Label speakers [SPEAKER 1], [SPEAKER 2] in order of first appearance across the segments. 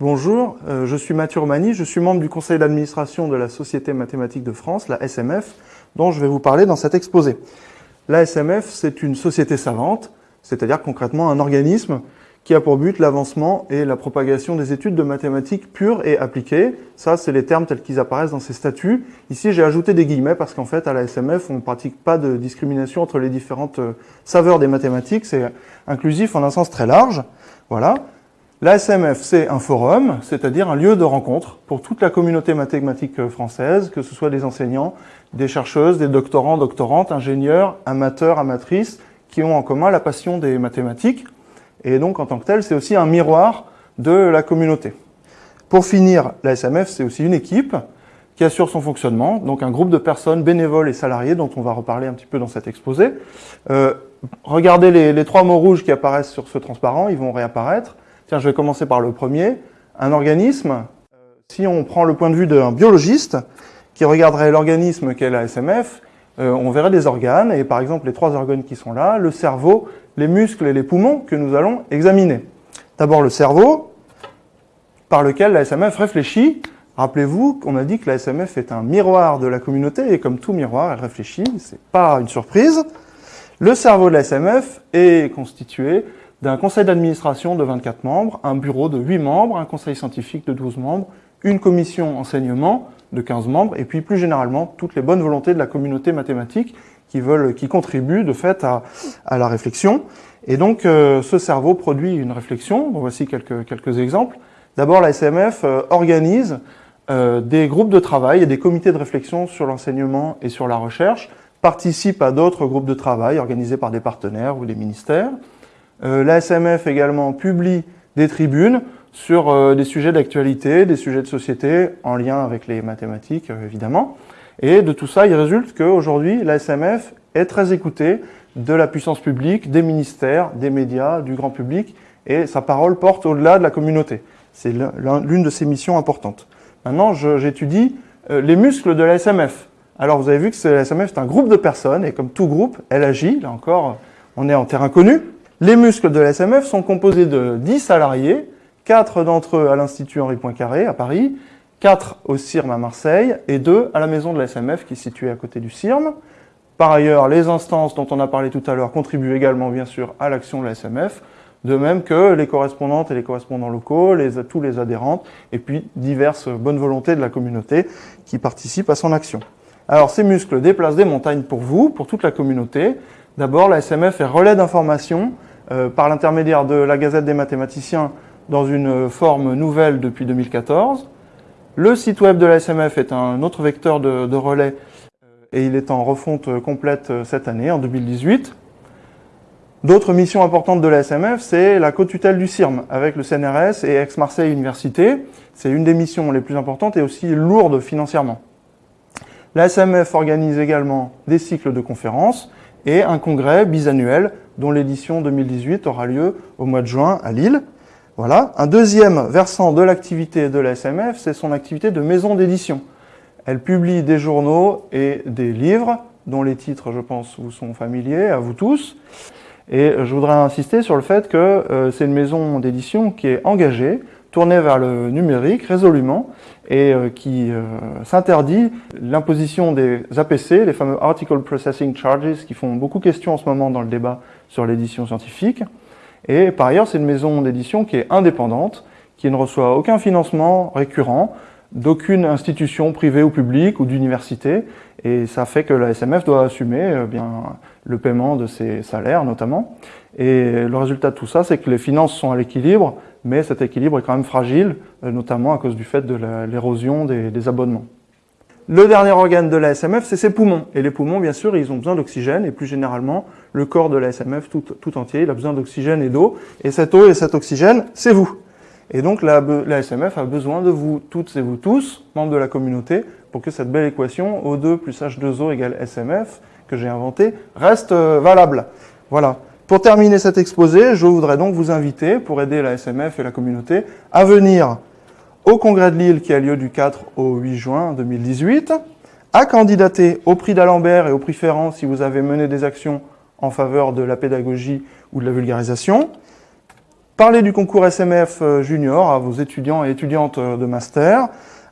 [SPEAKER 1] bonjour, euh, je suis Mathieu Romani, je suis membre du conseil d'administration de la Société mathématique de France, la SMF, dont je vais vous parler dans cet exposé. La SMF, c'est une société savante, c'est-à-dire concrètement un organisme qui a pour but l'avancement et la propagation des études de mathématiques pures et appliquées. Ça, c'est les termes tels qu'ils apparaissent dans ces statuts. Ici, j'ai ajouté des guillemets parce qu'en fait, à la SMF, on ne pratique pas de discrimination entre les différentes euh, saveurs des mathématiques. C'est inclusif en un sens très large. Voilà. La SMF, c'est un forum, c'est-à-dire un lieu de rencontre pour toute la communauté mathématique française, que ce soit des enseignants, des chercheuses, des doctorants, doctorantes, ingénieurs, amateurs, amatrices, qui ont en commun la passion des mathématiques. Et donc, en tant que tel, c'est aussi un miroir de la communauté. Pour finir, la SMF, c'est aussi une équipe qui assure son fonctionnement, donc un groupe de personnes bénévoles et salariés dont on va reparler un petit peu dans cet exposé. Euh, regardez les, trois mots rouges qui apparaissent sur ce transparent, ils vont réapparaître. Tiens, je vais commencer par le premier. Un organisme, euh, si on prend le point de vue d'un biologiste qui regarderait l'organisme qu'est la SMF, euh, on verrait des organes, et par exemple les trois organes qui sont là, le cerveau, les muscles et les poumons que nous allons examiner. D'abord le cerveau, par lequel la SMF réfléchit. Rappelez-vous qu'on a dit que la SMF est un miroir de la communauté, et comme tout miroir, elle réfléchit, c'est pas une surprise. Le cerveau de la SMF est constitué d'un conseil d'administration de 24 membres, un bureau de 8 membres, un conseil scientifique de 12 membres, une commission enseignement de 15 membres, et puis plus généralement toutes les bonnes volontés de la communauté mathématique qui, veulent, qui contribuent de fait à, à la réflexion. Et donc euh, ce cerveau produit une réflexion, voici quelques, quelques exemples. D'abord la SMF euh, organise euh, des groupes de travail et des comités de réflexion sur l'enseignement et sur la recherche, participe à d'autres groupes de travail organisés par des partenaires ou des ministères. Euh, la SMF également publie des tribunes sur euh, des sujets d'actualité, des sujets de société en lien avec les mathématiques euh, évidemment. Et de tout ça, il résulte qu'aujourd'hui, la SMF est très écoutée de la puissance publique, des ministères, des médias, du grand public, et sa parole porte au-delà de la communauté. C'est l'une de ses missions importantes. Maintenant, j'étudie les muscles de la SMF. Alors, vous avez vu que la SMF est un groupe de personnes, et comme tout groupe, elle agit. Là encore, on est en terrain connu. Les muscles de la SMF sont composés de 10 salariés, 4 d'entre eux à l'Institut Henri Poincaré à Paris, 4 au CIRM à Marseille et 2 à la maison de la SMF qui est située à côté du CIRM. Par ailleurs, les instances dont on a parlé tout à l'heure contribuent également bien sûr à l'action de la SMF, de même que les correspondantes et les correspondants locaux, les, tous les adhérentes, et puis diverses bonnes volontés de la communauté qui participent à son action. Alors ces muscles déplacent des montagnes pour vous, pour toute la communauté. D'abord, la SMF est relais d'information par l'intermédiaire de la Gazette des mathématiciens dans une forme nouvelle depuis 2014. Le site web de la SMF est un autre vecteur de, relais euh, et il est en refonte complète euh, cette année, en 2018. D'autres missions importantes de la SMF, c'est la co-tutelle du CIRM avec le CNRS et Aix-Marseille Université. C'est une des missions les plus importantes et aussi lourde financièrement. La SMF organise également des cycles de conférences et un congrès bisannuel dont l'édition 2018 aura lieu au mois de juin à Lille. Voilà. Un deuxième versant de l'activité de la SMF, c'est son activité de maison d'édition. Elle publie des journaux et des livres, dont les titres, je pense, vous sont familiers, à vous tous. Et je voudrais insister sur le fait que euh, c'est une maison d'édition qui est engagée, tournée vers le numérique résolument, et euh, qui euh, s'interdit l'imposition des APC, les fameux Article Processing Charges, qui font beaucoup question en ce moment dans le débat sur l'édition scientifique. Et par ailleurs, c'est une maison d'édition qui est indépendante, qui ne reçoit aucun financement récurrent d'aucune institution privée ou publique ou d'université. Et ça fait que la SMF doit assumer euh, bien, le paiement de ses salaires notamment. Et le résultat de tout ça, c'est que les finances sont à l'équilibre, mais cet équilibre est quand même fragile, euh, notamment à cause du fait de l'érosion des, abonnements. Le dernier organe de la SMF, c'est ses poumons. Et les poumons, bien sûr, ils ont besoin d'oxygène, et plus généralement, le corps de la SMF tout, entier, il a besoin d'oxygène et d'eau. Et cette eau et cet oxygène, c'est vous. Et donc la, la, SMF a besoin de vous toutes et vous tous, membres de la communauté, pour que cette belle équation O2 plus H2O égale SMF, que j'ai inventée, reste euh, valable. Voilà. Pour terminer cet exposé, je voudrais donc vous inviter, pour aider la SMF et la communauté, à venir au Congrès de Lille qui a lieu du 4 au 8 juin 2018, à candidater au prix d'Alembert et au prix Ferrand si vous avez mené des actions en faveur de la pédagogie ou de la vulgarisation, Parler du concours SMF euh, Junior à vos étudiants et étudiantes de master.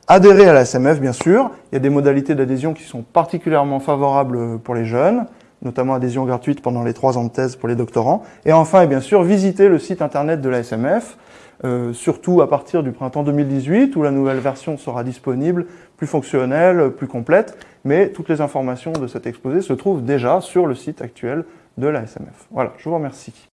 [SPEAKER 1] Adhérer à la SMF, bien sûr. Il y a des modalités d'adhésion qui sont particulièrement favorables pour les jeunes, notamment adhésion gratuite pendant les trois ans de thèse pour les doctorants. Et enfin, et bien sûr, visiter le site internet de la SMF, euh, surtout à partir du printemps 2018, où la nouvelle version sera disponible, plus fonctionnelle, plus complète, mais toutes les informations de cet exposé se trouvent déjà sur le site actuel de la SMF. Voilà, je vous remercie.